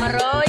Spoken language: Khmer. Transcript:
100